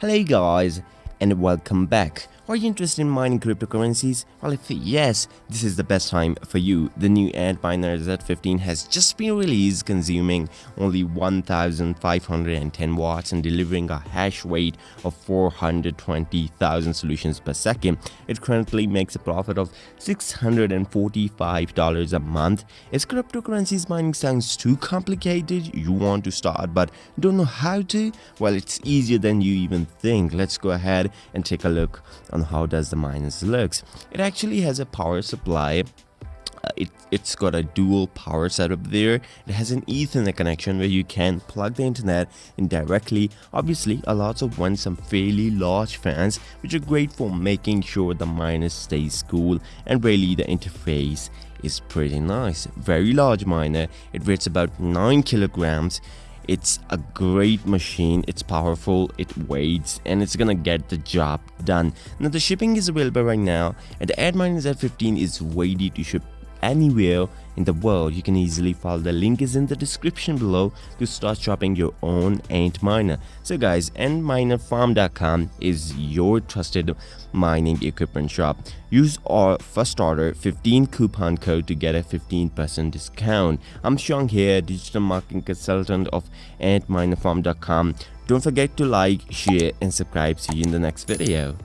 Hello guys and welcome back. Are you interested in mining cryptocurrencies? Well, if yes, this is the best time for you. The new Antminer Z15 has just been released, consuming only 1,510 watts and delivering a hash rate of 420,000 solutions per second. It currently makes a profit of $645 a month. If cryptocurrencies mining sounds too complicated, you want to start but don't know how to? Well, it's easier than you even think. Let's go ahead and take a look on how does the minus looks. It actually has a power supply. Uh, it, it's got a dual power setup there. It has an ethernet connection where you can plug the internet in directly. Obviously allows of one some fairly large fans which are great for making sure the minus stays cool and really the interface is pretty nice. Very large miner. It weighs about 9 kilograms it's a great machine, it's powerful, it weighs, and it's gonna get the job done. Now the shipping is available right now, and the Antminer Z15 is ready to ship anywhere in the world. You can easily follow the link is in the description below to start shopping your own Antminer so guys antminerfarm.com is your trusted mining equipment shop. Use our first order 15 coupon code to get a 15% discount. I'm Sean here digital marketing consultant of antminerfarm.com don't forget to like share and subscribe. See you in the next video